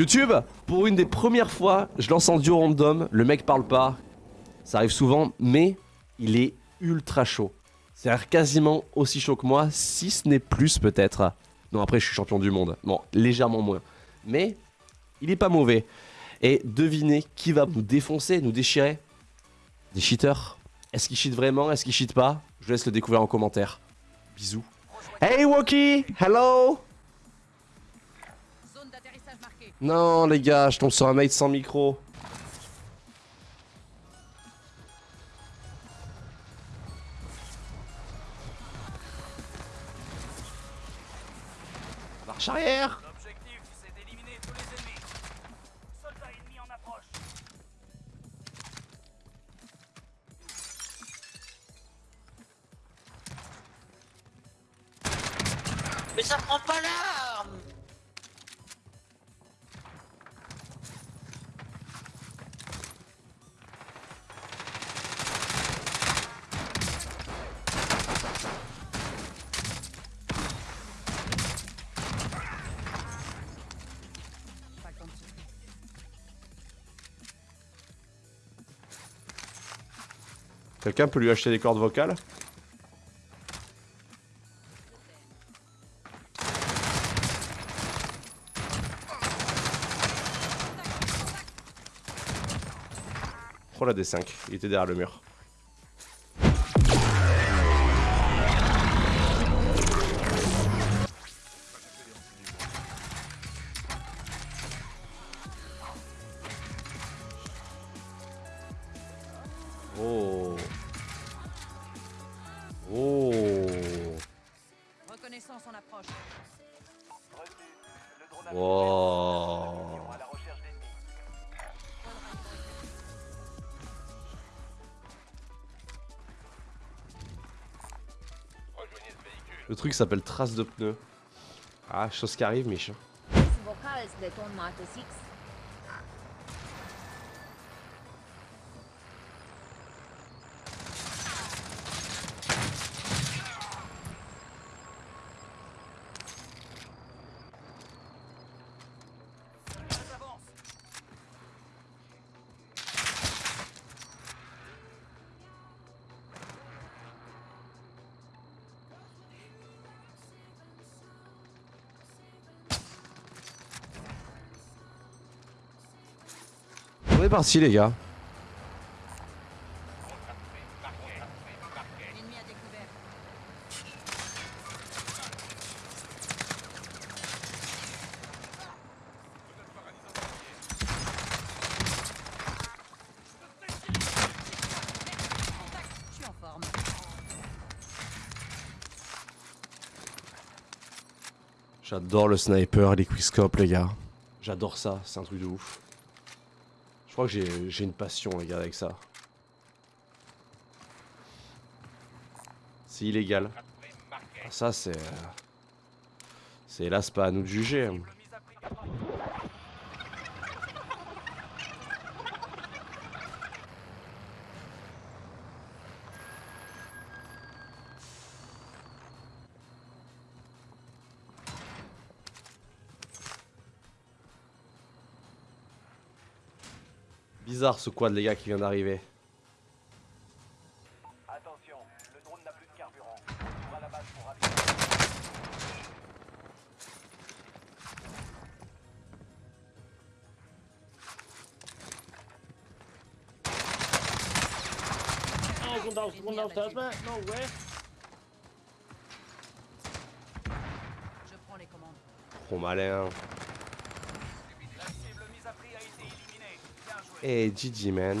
YouTube, pour une des premières fois, je lance en duo random, le mec parle pas, ça arrive souvent, mais il est ultra chaud. C'est-à-dire quasiment aussi chaud que moi, si ce n'est plus peut-être. Non, après je suis champion du monde, bon, légèrement moins. Mais il est pas mauvais. Et devinez qui va nous défoncer, nous déchirer? Des cheaters Est-ce qu'il cheat vraiment? Est-ce qu'il cheat pas? Je vous laisse le découvrir en commentaire. Bisous. Hey Woki Hello Non les gars, je tombe sur un mate sans micro. Quelqu'un peut lui acheter des cordes vocales Oh la D5, il était derrière le mur. Le truc s'appelle trace de pneu. Ah, chose qui arrive, Mich. On est parti, les gars. J'adore le sniper, les quickscopes, les gars. J'adore ça, c'est un truc de ouf. Je crois que j'ai une passion, les gars, avec ça. C'est illégal. Ah, Ça, c'est... euh, C'est hélas pas à nous de juger. Bizarre ce quad, les gars, qui vient d'arriver. Attention, le drone n'a plus de carburant. Retour à la base pour. Ah, sont dans le top, hein No way Je prends les commandes. Trop malin. Joué. Eh, GG, man.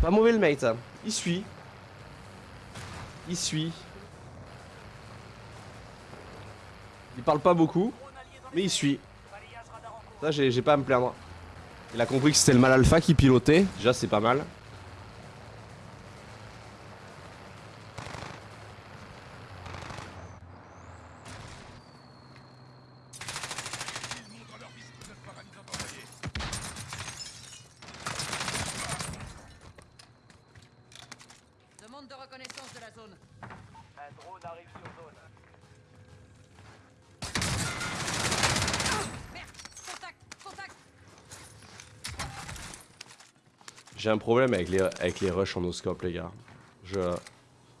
Pas mauvais le mate, hein. Il suit. Il suit. Il parle pas beaucoup, mais il suit. Ça, j'ai pas à me plaindre. Il a compris que c'était le mal alpha qui pilotait. Déjà, c'est pas mal. Demande de reconnaissance de la zone. Un drone arrive sur zone. Merde Contact Contact J'ai un problème avec les, avec les rushs en oscope, les gars. Je,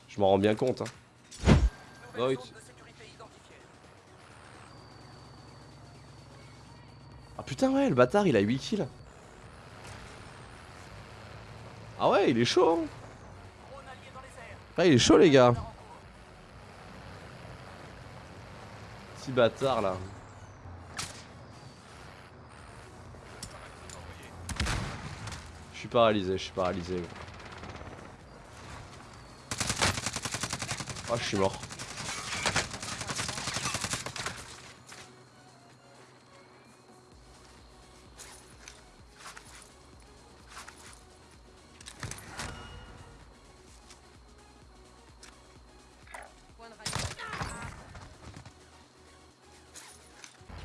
je m'en rends bien compte. Hein. Ah putain, ouais, le bâtard, il a 8 kills. Ah ouais, il est chaud. Hein. Ah, il est chaud, les gars. Petit bâtard, là. Suis paralysé, je suis paralysé. Ah, je suis mort.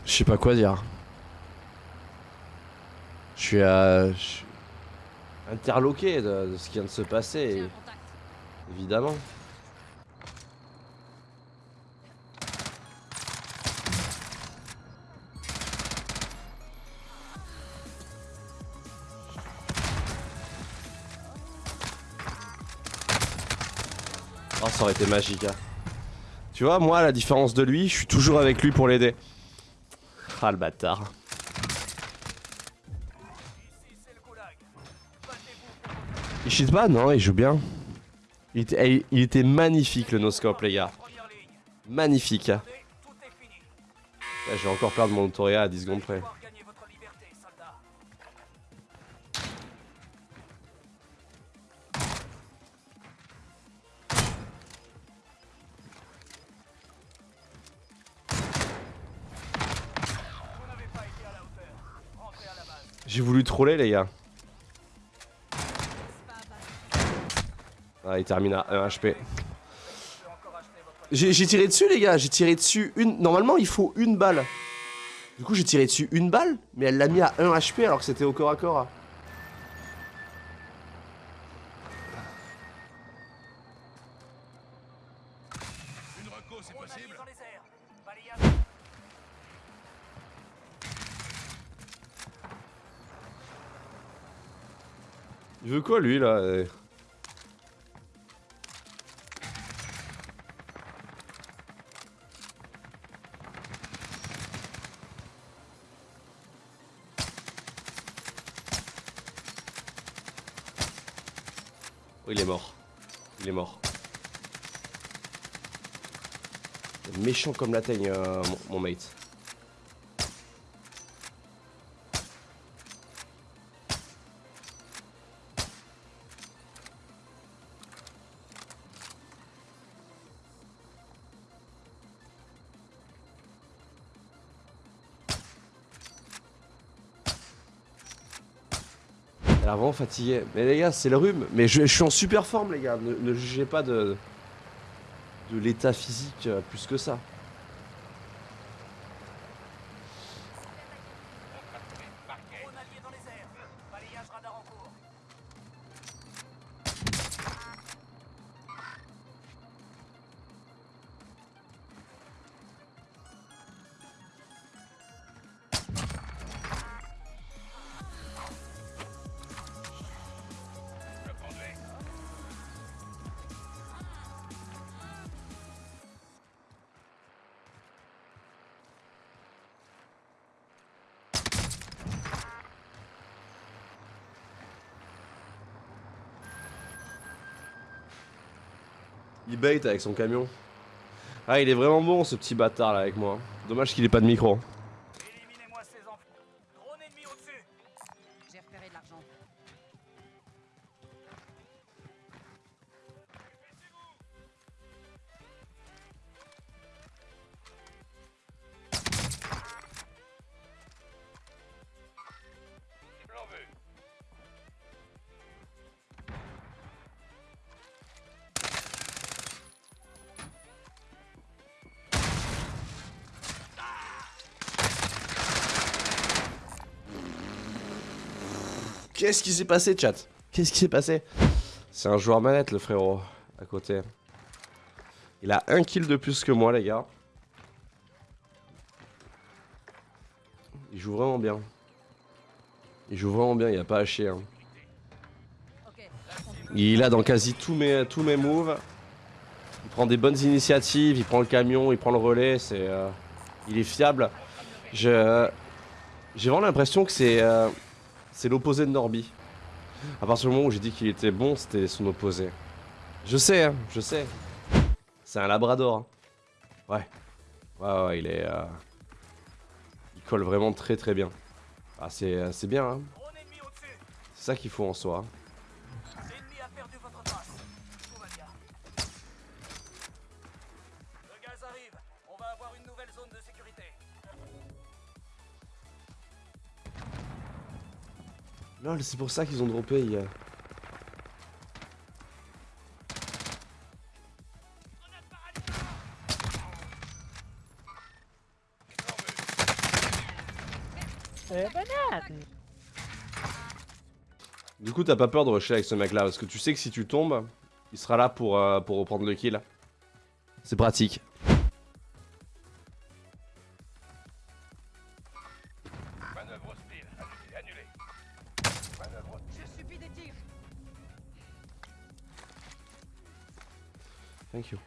Je sais pas quoi dire. Je suis à... interloqué de, de ce qui vient de se passer, contact. évidemment. Oh, ça aurait été magique. hein. Tu vois, moi, à la différence de lui, je suis toujours avec lui pour l'aider. Ah, le bâtard. Non, il joue bien. Il était, eh, il était magnifique le noscope, les gars. Magnifique. Ouais, Je vais encore perdre mon Autoria à 10 secondes près. J'ai voulu troller, les gars. Ah, il termine à 1 HP. J'ai tiré dessus, les gars. J'ai tiré dessus une. Normalement, il faut une balle. Du coup, j'ai tiré dessus une balle, mais elle l'a mis à 1 HP alors que c'était au corps à corps. Une reco, c'est possible Il veut quoi, lui, là Oh, il est mort. Il est mort. Méchant comme la teigne, euh, mon, mon mate. Elle a vraiment fatigué. Mais les gars, c'est le rhume. Mais je, suis en super forme, les gars. Ne, jugez pas de, de l'état physique euh, plus que ça. Il bait avec son camion. Ah, il est vraiment bon ce petit bâtard là avec moi. Dommage qu'il ait pas de micro. Qu'est-ce qui s'est passé, chat? Qu'est-ce qui s'est passé? C'est un joueur manette, le frérot, à côté. Il a un kill de plus que moi, les gars. Il joue vraiment bien. Il joue vraiment bien, il a pas à chier. hein. Il a dans quasi tous mes, tous mes moves. Il prend des bonnes initiatives, il prend le camion, il prend le relais, c'est... euh, il est fiable. J'ai vraiment l'impression que c'est... euh, c'est l'opposé de Norby. À partir du moment où j'ai dit qu'il était bon, c'était son opposé. Je sais, hein, je sais. C'est un labrador. hein. Ouais. Ouais, ouais, il est... euh, Il colle vraiment très très bien. Ah, c'est euh, c'est bien, hein. C'est ça qu'il faut en soi. Lol, c'est pour ça qu'ils ont droppé. il y a- Du coup, t'as pas peur de rusher avec ce mec là parce que tu sais que si tu tombes, il sera là pour, euh, pour reprendre le kill. C'est pratique. Thank you.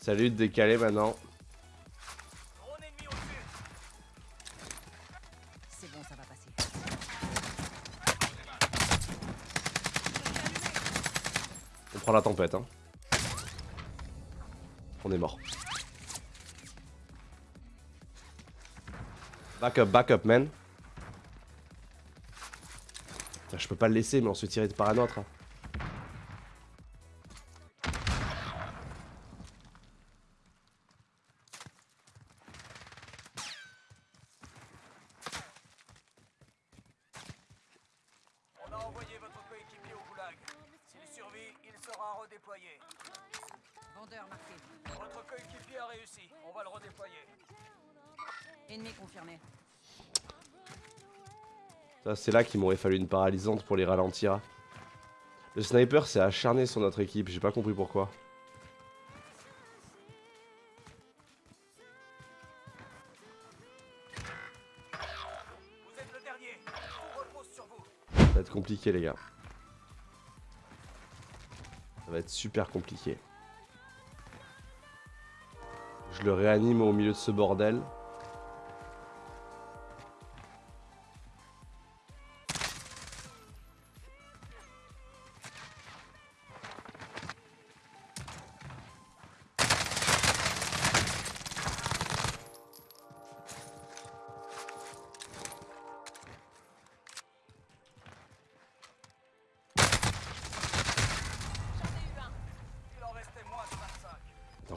Salut de décaler maintenant. Drone ennemi au-dessus. C'est bon, ça va passer. On prend la tempête, hein. On est mort. Back up, back up, man. Putain, je peux pas le laisser, mais on se fait tirer par un autre. hein. On a envoyé votre coéquipier au goulag. S'il survit, il sera redéployé. Vendeur marqué. Votre coéquipier a réussi. On va le redéployer. Ennemi confirmé. C'est là qu'il m'aurait fallu une paralysante pour les ralentir. Le sniper s'est acharné sur notre équipe, j'ai pas compris pourquoi. Ça va être compliqué, les gars. Ça va être super compliqué. Je le réanime au milieu de ce bordel.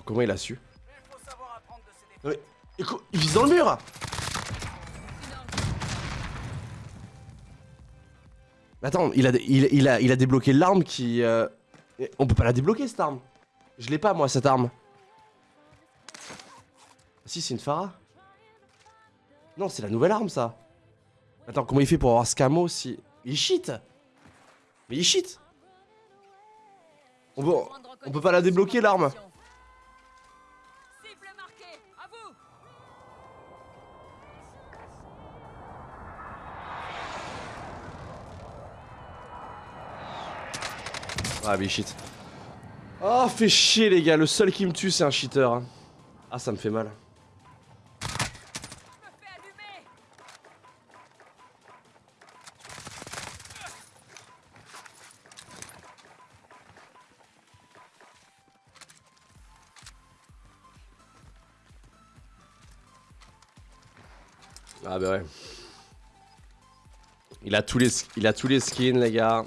Comment il a su Mais il. Non mais, vise dans le mur Mais Attends, il a, il, il a, il a débloqué l'arme qui... euh, On peut pas la débloquer cette arme Je l'ai pas moi cette arme. Ah, Si c'est une Farah Non c'est la nouvelle arme ça. Attends comment il fait pour avoir ce camo si... Il cheat? Mais il cheat on peut, on peut pas la débloquer l'arme Ah mais cheat. Oh fait chier les gars, le seul qui me tue c'est un cheater. hein. Ah ça me fait mal. Ah bah ouais. Il a tous les, il a tous les skins les gars.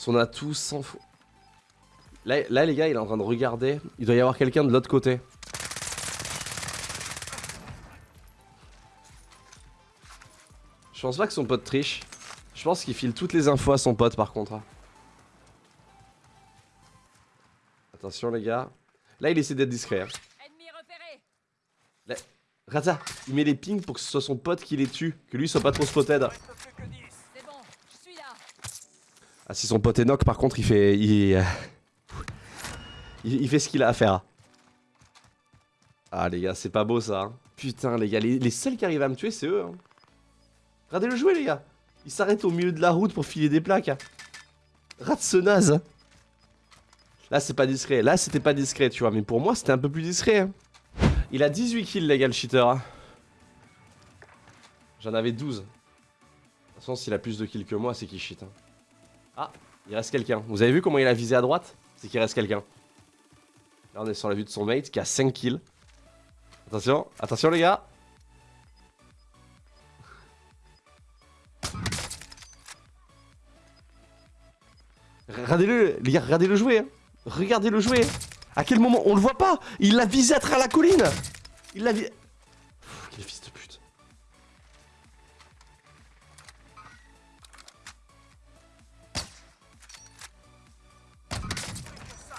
Son atout sans faux. Là, là les gars il est en train de regarder. Il doit y avoir quelqu'un de l'autre côté. Je pense pas que son pote triche. Je pense qu'il file toutes les infos à son pote par contre. hein. Attention les gars. Là il essaie d'être discret. hein. Rata, il met les pings pour que ce soit son pote qui les tue, que lui soit pas trop spotted. Il reste plus que 10. C'est bon. Je suis là. Ah si son pote est knock par contre il fait... Il, euh, il, fait ce qu'il a à faire. Ah les gars c'est pas beau ça. hein. Putain les gars, les, seuls qui arrivent à me tuer c'est eux. hein. Regardez-le jouer, les gars. Il s'arrête au milieu de la route pour filer des plaques. Rate ce naze. hein. Là, c'est pas discret. Là, c'était pas discret, tu vois. Mais pour moi, c'était un peu plus discret. hein. Il a 18 kills, les gars, le cheater. hein. J'en avais 12. De toute façon, s'il a plus de kills que moi, c'est qu'il cheat. hein. Ah, il reste quelqu'un. Vous avez vu comment il a visé à droite? C'est qu'il reste quelqu'un. Là, on est sur la vue de son mate qui a 5 kills. Attention, attention, les gars. Regardez-le, les gars, regardez-le jouer. hein. Regardez-le jouer. À quel moment? On le voit pas Il l'a visé à travers la colline Il l'a visé...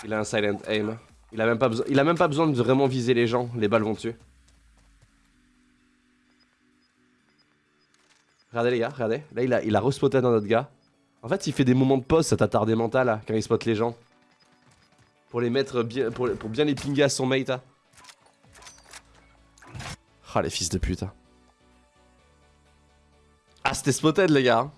Il a un silent aim. Il a même pas besoin, de vraiment viser les gens. Les balles vont dessus. Regardez les gars, regardez. Là il a, il a respoté dans notre gars. En fait il fait des moments de pause cet attardé mental là, quand il spot les gens. Pour les mettre bien, pour, bien les pinguer à son mate. là. Ah les fils de pute. hein. Ah c'était spotted les gars. hein.